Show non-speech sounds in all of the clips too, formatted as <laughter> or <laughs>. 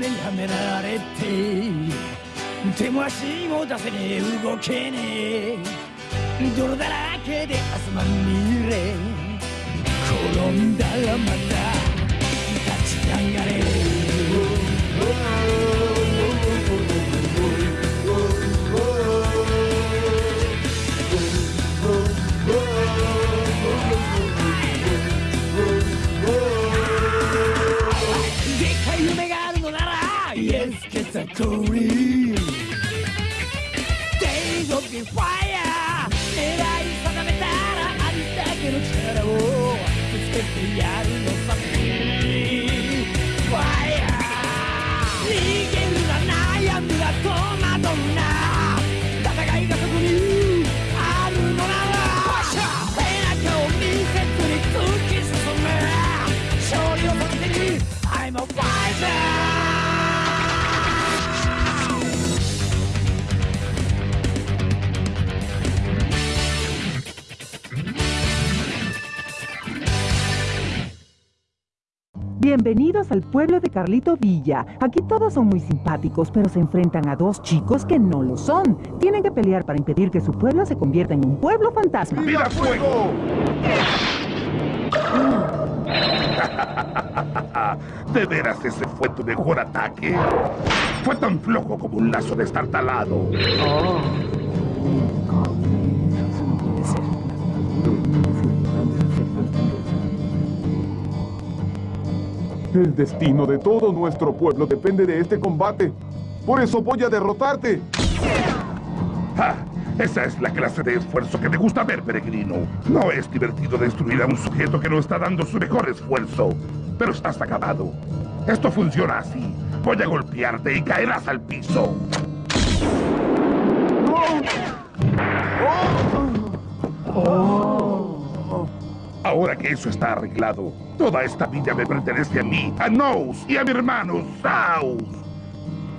めにはめられて手も足も出せねえ動けねえ。泥だらけで汗まみれ。転んだらまた立ち上がれ。Yes, get a calling Days of the fire 狙い定めたらありだけの力をぶつけてやる Bienvenidos al pueblo de Carlito Villa. Aquí todos son muy simpáticos, pero se enfrentan a dos chicos que no lo son. Tienen que pelear para impedir que su pueblo se convierta en un pueblo fantasma. ¡Vida fuego! <laughs> ¿De veras ese fue tu mejor ataque? Fue tan flojo como un lazo destartalado. El destino de todo nuestro pueblo depende de este combate. Por eso voy a derrotarte. Ah, esa es la clase de esfuerzo que te gusta ver, peregrino. No es divertido destruir a un sujeto que no está dando su mejor esfuerzo. Pero estás acabado. Esto funciona así. Voy a golpearte y caerás al piso. Ahora que eso está arreglado, toda esta villa me pertenece a mí, a Nous y a mi hermano Saus.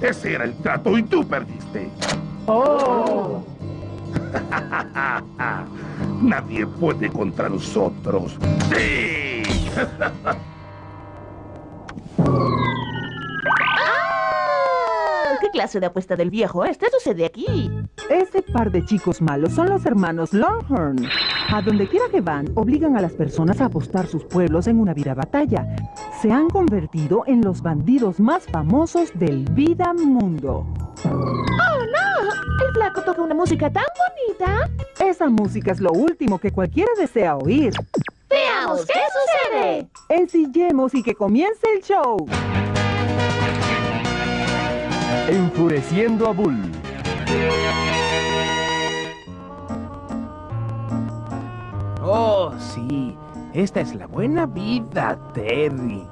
Ese era el trato y tú perdiste. <laughs> Nadie puede contra nosotros. ¡Sí! ¡Ah! ¿Qué clase de apuesta del viejo este sucede aquí? Ese par de chicos malos son los hermanos Longhorn. A donde quiera que van, obligan a las personas a apostar sus pueblos en una vida batalla. Se han convertido en los bandidos más famosos del vida mundo. ¡Oh, no! El flaco toca una música tan bonita. Esa música es lo último que cualquiera desea oír. ¡Veamos qué sucede! Ensillemos y que comience el show. Enfureciendo a Bull. Oh, sí. Esta es la buena vida, Terry.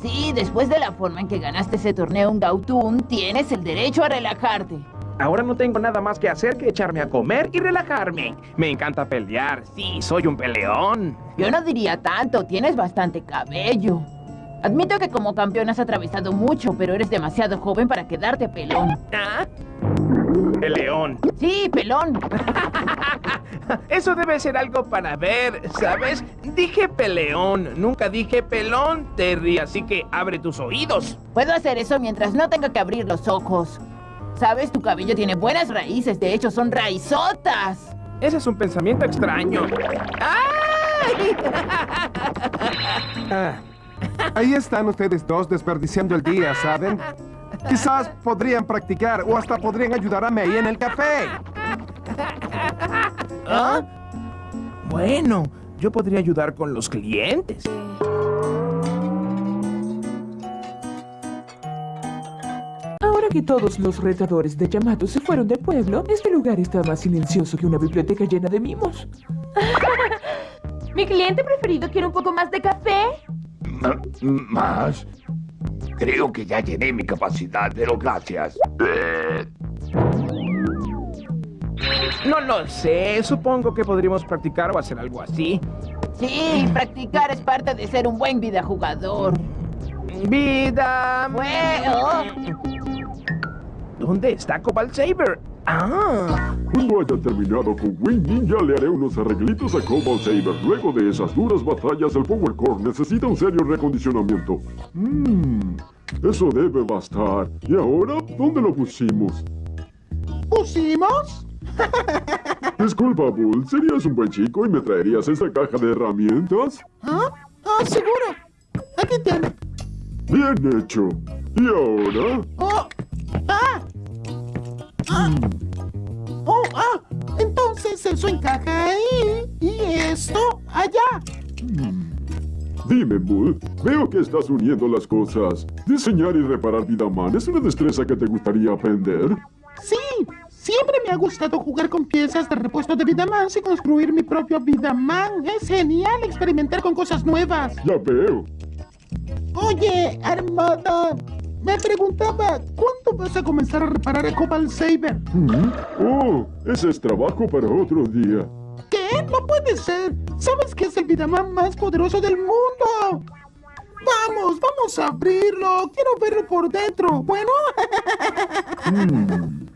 Sí, después de la forma en que ganaste ese torneo en Gautun, tienes el derecho a relajarte. Ahora no tengo nada más que hacer que echarme a comer y relajarme. Me encanta pelear. Sí, soy un peleón. Yo no diría tanto, tienes bastante cabello. Admito que como campeón has atravesado mucho, pero eres demasiado joven para quedarte pelón. ¿Ah? Peleón. Sí, pelón. <laughs> <laughs> Eso debe ser algo para ver, ¿sabes? Dije peleón, nunca dije pelón, Terry, así que abre tus oídos. Puedo hacer eso mientras no tenga que abrir los ojos. Sabes, tu cabello tiene buenas raíces, de hecho son raizotas. Ese es un pensamiento extraño. ¡Ay! <laughs> Ah, ahí están ustedes dos desperdiciando el día, ¿saben? Quizás podrían practicar o hasta podrían ayudar a May en el café. <laughs> ¿Ah? Bueno, yo podría ayudar con los clientes. Ahora que todos los retadores de Yamato se fueron del pueblo, este lugar está más silencioso que una biblioteca llena de mimos. <laughs> ¿Mi cliente preferido quiere un poco más de café? ¿Más? Creo que ya llené mi capacidad, pero gracias. Eh, No lo sé, supongo que podríamos practicar o hacer algo así. Sí, practicar es parte de ser un buen videojugador. Vida. Bueno. ¿Dónde está Cobalt Saber? Ah, Cuando haya terminado con Wing Ninja, le haré unos arreglitos a Cobalt Saber. Luego de esas duras batallas, el Power Core necesita un serio recondicionamiento. mm, Eso debe bastar. ¿Y ahora dónde lo pusimos? ¿Pusimos? <laughs> Disculpa, Bull. ¿Serías un buen chico y me traerías esta caja de herramientas? ¿Ah? Ah, seguro. Aquí tiene. Bien hecho. ¿Y ahora? Oh. Ah. Ah. Oh, ah. Entonces eso encaja ahí. Y esto allá. Dime, Bull. Veo que estás uniendo las cosas. Diseñar y reparar Vidaman es una destreza que te gustaría aprender. Sí, siempre me ha gustado jugar con piezas de repuesto de Vidaman y construir mi propio Vidaman. Es genial experimentar con cosas nuevas. Ya veo. Oye, Armada, me preguntaba, ¿cuándo vas a comenzar a reparar a Cobalt Saber? ¿Mm? Oh, ese es trabajo para otro día. ¿Qué? No puede ser. ¿Sabes que es el Vidaman más poderoso del mundo? Vamos, vamos a abrirlo. Quiero verlo por dentro. Bueno. <laughs>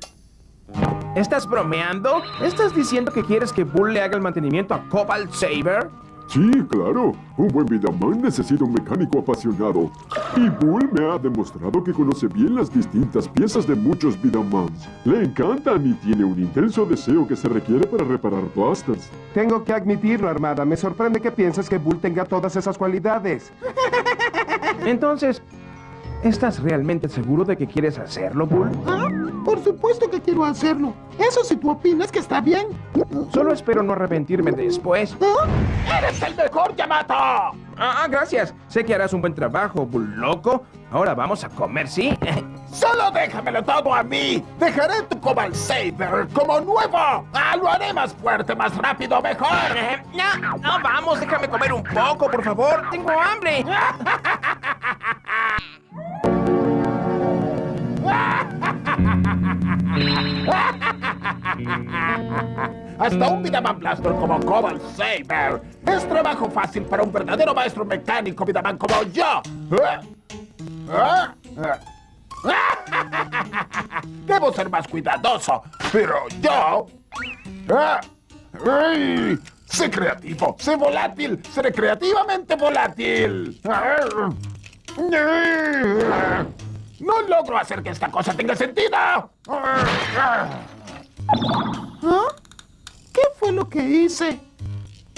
¿Estás bromeando? ¿Estás diciendo que quieres que Bull le haga el mantenimiento a Cobalt Saber? Sí, claro. Un buen Vidaman necesita un mecánico apasionado. Y Bull me ha demostrado que conoce bien las distintas piezas de muchos Vidamans. Le encantan y tiene un intenso deseo que se requiere para reparar blasters. Tengo que admitirlo, Armada. Me sorprende que pienses que Bull tenga todas esas cualidades. Entonces, ¿estás realmente seguro de que quieres hacerlo, Bull? ¿Ah? Por supuesto que quiero hacerlo. Eso si tú opinas que está bien. Solo espero no arrepentirme después. ¿Ah? ¡Eres el mejor, Yamato! Ah, ah, gracias. Sé que harás un buen trabajo, loco. Ahora vamos a comer, ¿sí? <laughs> ¡Solo déjamelo todo a mí! ¡Dejaré tu Cobalt Saber como nuevo! ¡Ah, lo haré más fuerte, más rápido, mejor! Eh, <laughs> no, no, vamos, déjame comer un poco, por favor. Tengo hambre. <laughs> Hasta un Vidaman Blaster como Cobalt Saber es trabajo fácil para un verdadero maestro mecánico Vidaman como yo. <laughs> Debo ser más cuidadoso, pero yo... ¡Sé creativo! ¡Sé volátil! ¡Seré creativamente volátil! ¡No logro hacer que esta cosa tenga sentido! ¿Ah? ¿Qué fue lo que hice?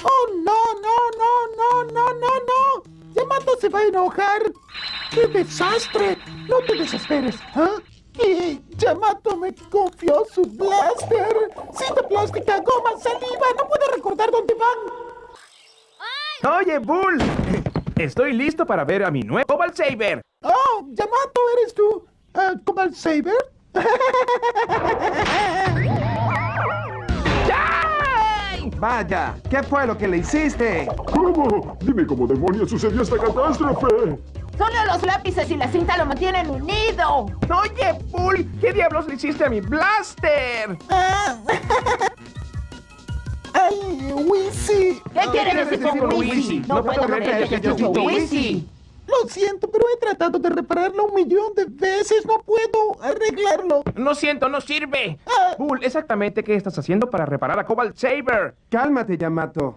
¡Oh, no, no, no, no, no, no, no! Yamato se va a enojar. ¡Qué desastre! No te desesperes, ¿ah? Y Yamato me confió su blaster. Cinta plástica, goma, saliva. No puedo recordar dónde van. Oye, Bull. Estoy listo para ver a mi nuevo Cobalt Saber. Oh, Yamato, ¿eres tú? Uh, ¿Cobalt Saber? <laughs> Vaya, ¿qué fue lo que le hiciste? ¿Cómo? Dime cómo demonios sucedió esta catástrofe. Solo los lápices y la cinta lo mantienen unido. Oye, Bull, ¿qué diablos le hiciste a mi blaster? Ah. <laughs> ¡Ay, Wisi! ¿Qué quiere decir con Wisi? No puedo creer que haya dicho Wisi. Lo siento, pero he tratado de repararlo un millón de veces. No puedo arreglarlo. No siento, no sirve. Ah. Bull, exactamente qué estás haciendo para reparar a Cobalt Saber. Cálmate, Yamato.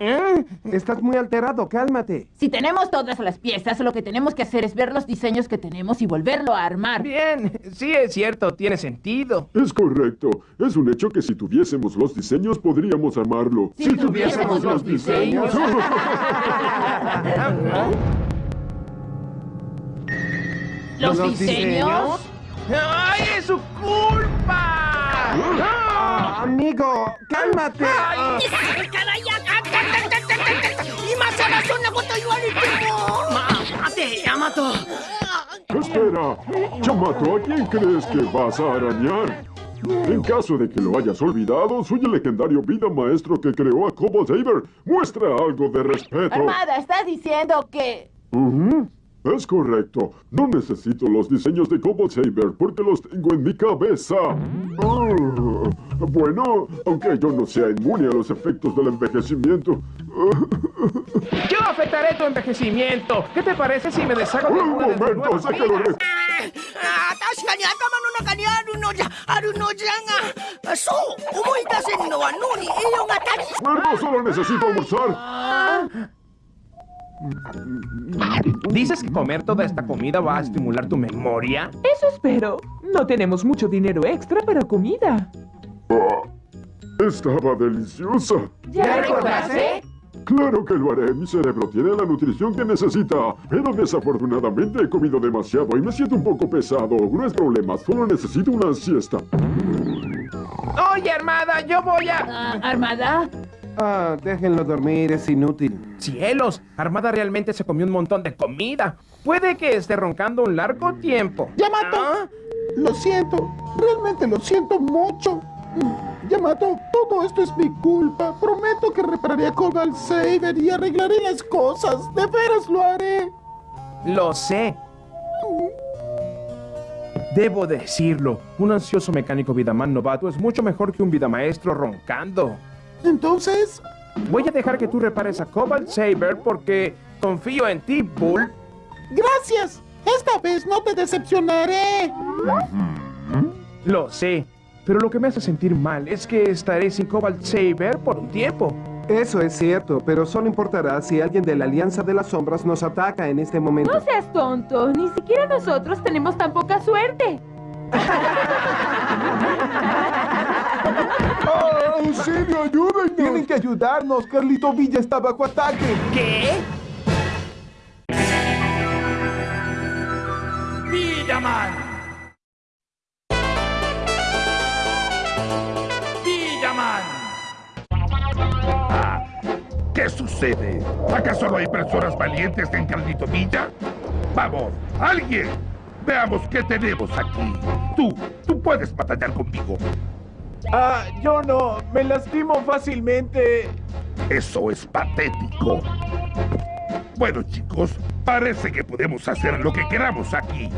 Estás muy alterado, cálmate. Si tenemos todas las piezas, lo que tenemos que hacer es ver los diseños que tenemos y volverlo a armar. Bien, sí es cierto, tiene sentido. Es correcto. Es un hecho que si tuviésemos los diseños podríamos armarlo. Si tuviésemos los diseños. <laughs> <laughs> ¿Los, diseños? ¡Ay, es su culpa! Ah, amigo, cálmate. Ah. Espera, Yamato, ¿a quién crees que vas a arañar? En caso de que lo hayas olvidado, soy el legendario vida maestro que creó a Cobalt Saber. Muestra algo de respeto. Armada, estás diciendo que... Ujú, es correcto. No necesito los diseños de Cobalt Saber porque los tengo en mi cabeza. Ah, bueno, aunque yo no sea inmune a los efectos del envejecimiento. Yo afectaré tu envejecimiento. ¿Qué te parece si me deshago de una Un momento, sé que lo re... ¡Bueno, solo necesito almorzar! ¿Dices que comer toda esta comida va a estimular tu memoria? Eso espero. No tenemos mucho dinero extra para comida. Estaba deliciosa. ¿Ya recordaste? Claro que lo haré. Mi cerebro tiene la nutrición que necesita. Pero desafortunadamente he comido demasiado y me siento un poco pesado. No es problema, solo necesito una siesta. Oye, Armada, yo voy a... Ah, ¿Armada? Ah, déjenlo dormir, es inútil. Cielos, Armada realmente se comió un montón de comida. Puede que esté roncando un largo tiempo. Yamato, ¿Ah? lo siento, realmente lo siento mucho. Yamato, todo esto es mi culpa. Prometo que repararé a Cobalt Saber y arreglaré las cosas. De veras lo haré. Lo sé. Debo decirlo, un ansioso mecánico Vidaman novato es mucho mejor que un Vidamaestro roncando. Entonces, Voy a dejar que tú repares a Cobalt Saber porque confío en ti, Bull. gracias. Esta vez no te decepcionaré. Lo sé, pero lo que me hace sentir mal es que estaré sin Cobalt Saber por un tiempo. Eso es cierto, pero solo importará si alguien de la Alianza de las Sombras nos ataca en este momento. No seas tonto, ni siquiera nosotros tenemos tan poca suerte. <laughs> ¡Oh, auxilio, ayúdennos! Tienen que ayudarnos. Carlito Villa está bajo ataque. ¿Qué? ¡Villaman! ¡Villaman! Ah, ¿Qué sucede? ¿Acaso no hay personas valientes en Carlito Villa? Vamos, alguien. Veamos qué tenemos aquí. Tú, tú puedes batallar conmigo. Ah, yo no, me lastimo fácilmente. Eso es patético. Bueno, chicos, parece que podemos hacer lo que queramos aquí.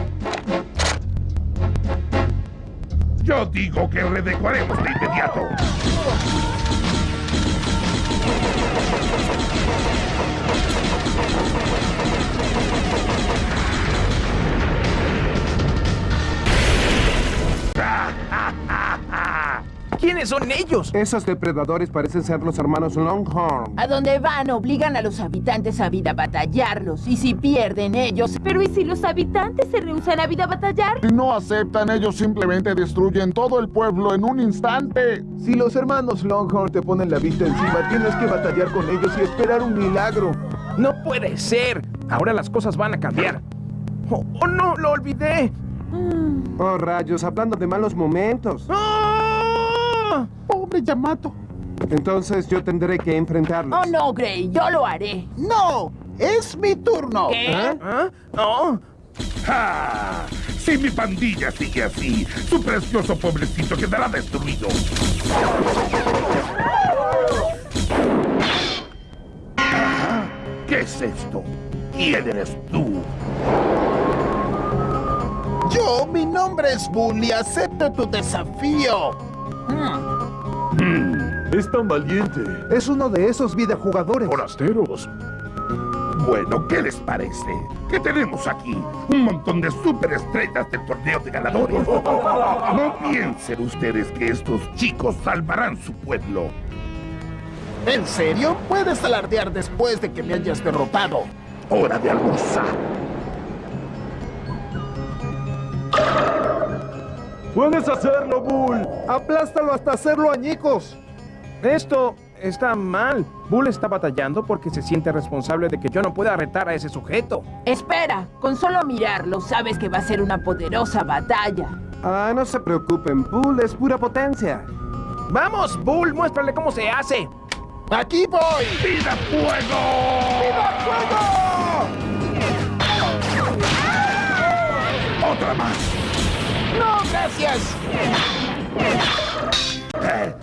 Yo digo que redecoremos de inmediato. ¿Quiénes son ellos? Esos depredadores parecen ser los hermanos Longhorn. A donde van obligan a los habitantes a vida batallarlos. Y si pierden ellos... Pero ¿y si los habitantes se rehusan a vida batallar? Si no aceptan, ellos simplemente destruyen todo el pueblo en un instante. Si los hermanos Longhorn te ponen la vista encima, tienes que batallar con ellos y esperar un milagro. No puede ser. Ahora las cosas van a cambiar. Oh, oh, no, lo olvidé. Oh, rayos, hablando de malos momentos. ¡Ah! Pobre Yamato. Entonces yo tendré que enfrentarlos. Oh, no, Gray, yo lo haré. No, es mi turno. ¿Qué? ¿Ah? Oh, ¡Ja! Si mi pandilla sigue así, su precioso pueblecito quedará destruido. Ah, ¿Qué es esto? ¿Quién eres tú? Yo, mi nombre es Bull y acepto tu desafío. Es tan valiente. Es uno de esos videojugadores. Forasteros. Bueno, ¿qué les parece? ¿Qué tenemos aquí? Un montón de superestrellas del torneo de ganadores. <laughs> No piensen ustedes que estos chicos salvarán su pueblo. ¿En serio? Puedes alardear después de que me hayas derrotado. Hora de almorzar. Puedes hacerlo, Bull. Aplástalo hasta hacerlo añicos. esto está mal. Bull está batallando porque se siente responsable de que yo no pueda retar a ese sujeto. Espera, con solo mirarlo sabes que va a ser una poderosa batalla. Ah, no se preocupen, Bull es pura potencia. Vamos, Bull, muéstrale cómo se hace. ¡Aquí voy! ¡Vida fuego! ¡Viva fuego! ¡Otra más! ¡No, gracias!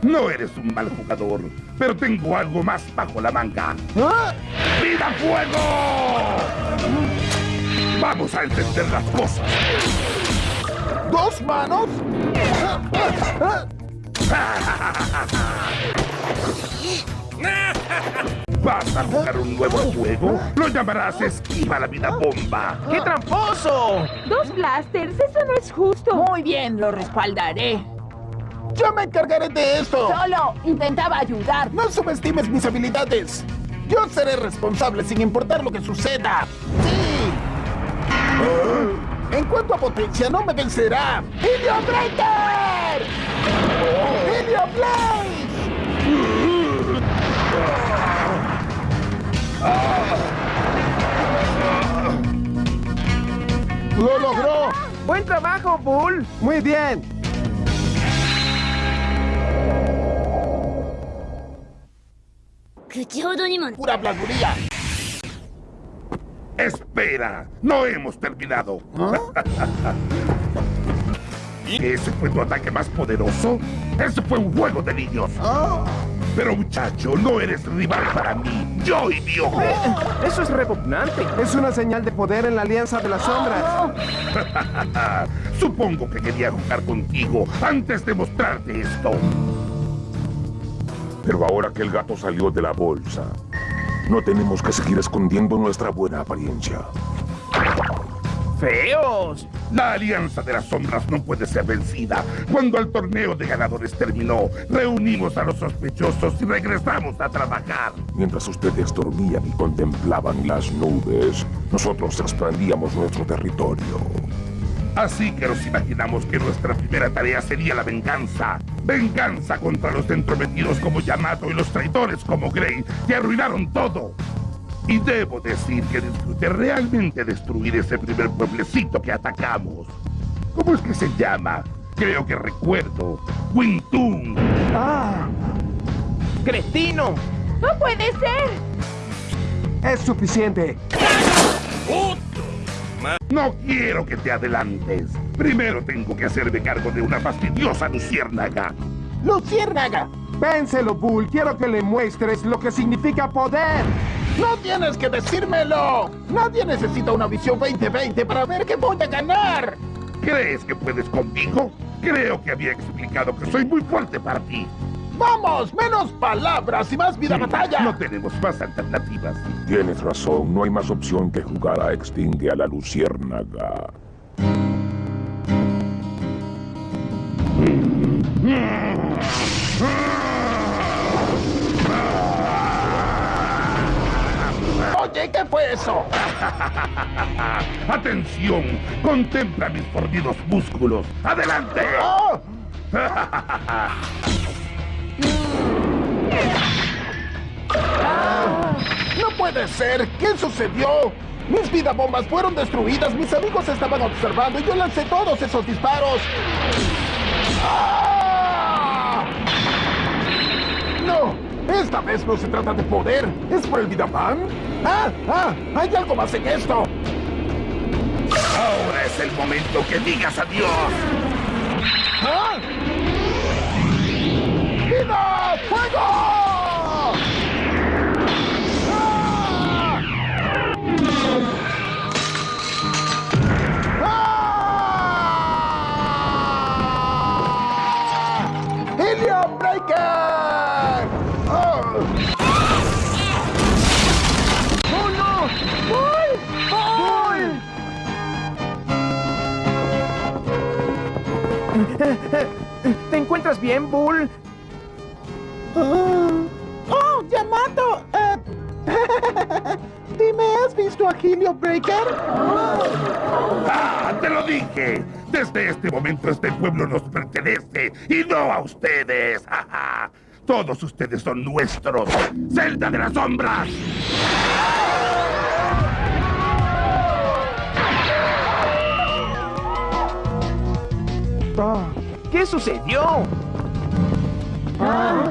No eres un mal jugador, pero tengo algo más bajo la manga. ¿Ah? ¡Vida fuego! Vamos a entender las cosas. ¿Dos manos? <laughs> ¿Vas a jugar un nuevo juego? Lo llamarás Esquiva la vida bomba. ¡Qué tramposo! Dos blasters, eso no es justo. Muy bien, lo respaldaré. ¡Yo me encargaré de esto! Solo intentaba ayudar. ¡No subestimes mis habilidades! Yo seré responsable sin importar lo que suceda. ¡Sí! En cuanto a potencia, no me vencerá. ¡Helio Breaker! ¡Helio Blaze! Bull! ¡Muy bien! ¡Pura habladuría! Espera, no hemos terminado. <laughs> ¿Ese fue tu ataque más poderoso? Ese fue un juego de niños. Pero muchacho, no eres rival para mí. Yo, idiota. Eh, Eso es repugnante. Es una señal de poder en la Alianza de las Sombras. <laughs> Supongo que quería jugar contigo antes de mostrarte esto. Pero ahora que el gato salió de la bolsa, no tenemos que seguir escondiendo nuestra buena apariencia. ¡Feos! La Alianza de las Sombras no puede ser vencida. Cuando el torneo de ganadores terminó, reunimos a los sospechosos y regresamos a trabajar. Mientras ustedes dormían y contemplaban las nubes, nosotros expandíamos nuestro territorio. Así que nos imaginamos que nuestra primera tarea sería la venganza. Venganza contra los entrometidos como Yamato y los traidores como Grey, que arruinaron todo. Y debo decir que disfruté realmente destruir ese primer pueblecito que atacamos. ¿Cómo es que se llama? Creo que recuerdo. Wintun. ¡Ah! ¡Cretino! ¡No puede ser! Es suficiente. No quiero que te adelantes. Primero tengo que hacerme cargo de una fastidiosa luciérnaga. ¡Luciérnaga! Vénselo, Bull. Quiero que le muestres lo que significa poder. ¡No tienes que decírmelo! Nadie necesita una visión 2020 para ver que voy a ganar. ¿Crees que puedes conmigo? Creo que había explicado que soy muy fuerte para ti. ¡Vamos! ¡Menos palabras y más vida batalla! No tenemos más alternativas. Tienes razón, no hay más opción que jugar a extingue a la luciérnaga. Oye, ¿qué fue eso? <laughs> ¡Atención! Contempla mis fornidos músculos. ¡Adelante! <laughs> ¡No puede ser! ¿Qué sucedió? Mis vidabombas fueron destruidas, mis amigos estaban observando y yo lancé todos esos disparos. ¡Ah! No, esta vez no se trata de poder, es por el Vidabam. ¡Ah! ¡Ah! ¡Hay algo más en esto! Ahora es el momento que digas adiós. Momento este pueblo nos pertenece y no a ustedes. <laughs> Todos ustedes son nuestros. ¡Celda de las sombras! Ah, ¿Qué sucedió?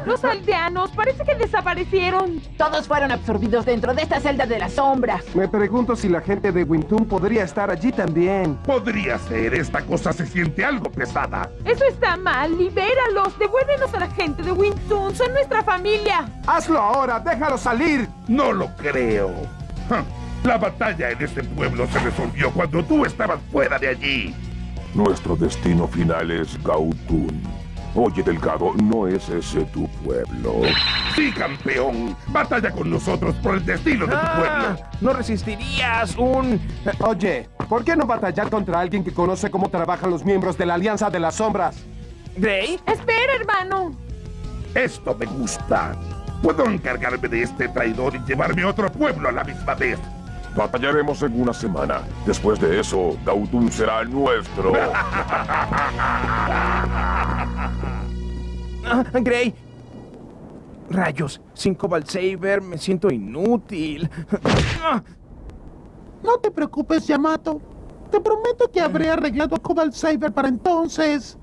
Los aldeanos parece que desaparecieron. Todos fueron absorbidos dentro de esta celda de las sombras. me pregunto si la gente de Wintun podría estar allí también. Podría ser, esta cosa se siente algo pesada. Eso está mal. Libéralos. Devuélvenos a la gente de Wintun. Son nuestra familia. ¡Hazlo ahora! ¡Déjalo salir! No lo creo. La batalla en este pueblo se resolvió cuando tú estabas fuera de allí. Nuestro destino final es Gautun. Oye, Delgado, ¿no es ese tu pueblo? Sí, campeón. Batalla con nosotros por el destino de tu Ah, pueblo. no resistirías un... Oye, ¿por qué no batallar contra alguien que conoce cómo trabajan los miembros de la Alianza de las Sombras? ¿Gray? Espera, hermano. Esto me gusta. Puedo encargarme de este traidor y llevarme a otro pueblo a la misma vez. Batallaremos en una semana. Después de eso, Gautun será nuestro. <laughs> Ah, Gray. Rayos, sin Cobalt Saber me siento inútil. <laughs> Ah, No te preocupes, Yamato. Te prometo que habré arreglado a Cobalt Saber para entonces.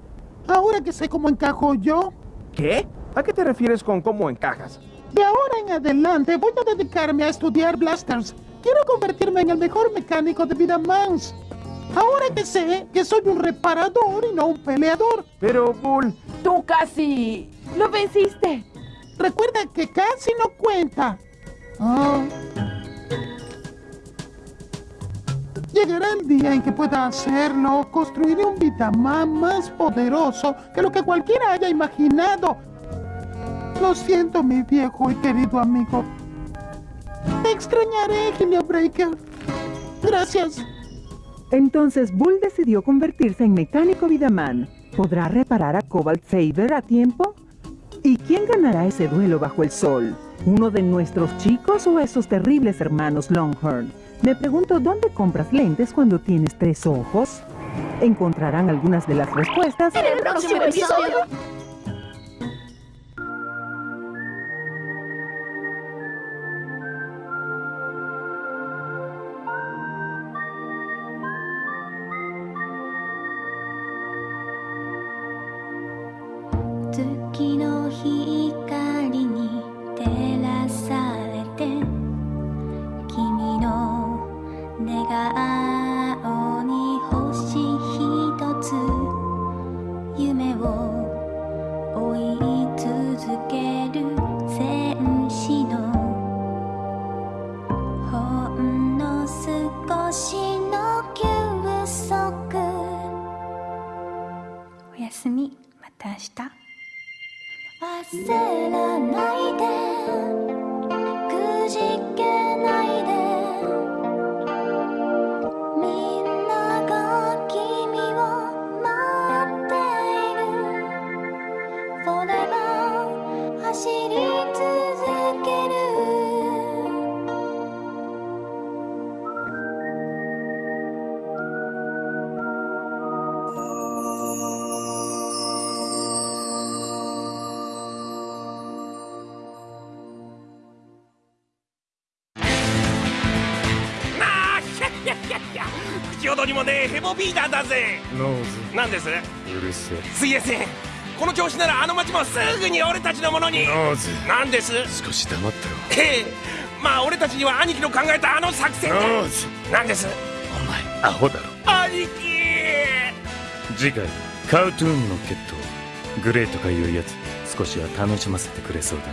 Ahora que sé cómo encajo yo, ¿Qué? ¿A qué te refieres con cómo encajas? de ahora en adelante voy a dedicarme a estudiar blasters. Quiero convertirme en el mejor mecánico de Vidamans. Ahora que sé que soy un reparador y no un peleador. Pero, Bull... Tú casi... ¡Lo venciste! Recuerda que casi no cuenta. Ah. Llegará el día en que pueda hacerlo. Construiré un Vitaman más poderoso que lo que cualquiera haya imaginado. Lo siento, mi viejo y querido amigo. Te extrañaré, Helio Breaker. Gracias. Entonces Bull decidió convertirse en mecánico Vidaman. ¿Podrá reparar a Cobalt Saber a tiempo? ¿Y quién ganará ese duelo bajo el sol? ¿Uno de nuestros chicos o esos terribles hermanos Longhorn? Me pregunto dónde compras lentes cuando tienes tres ojos. Encontrarán algunas de las respuestas En el próximo episodio.「顔に星ひとつ」「夢を追い続ける戦士の」「ほんの少しの休息」「おやすみ。また明日」焦らないで。にもねえヘボビーダーだぜ。ノーズ。なんですうるせえ。すいやせん。この調子ならあの町もすぐに俺たちのものに。ノーズ。なんです。少し黙ってろ。ええ。まあ俺たちには兄貴の考えたあの作戦がノーズ。なんです。アホだろ。兄貴。次回カウトゥーンの決闘。グレーとかいうやつ少しは楽しませてくれそうだな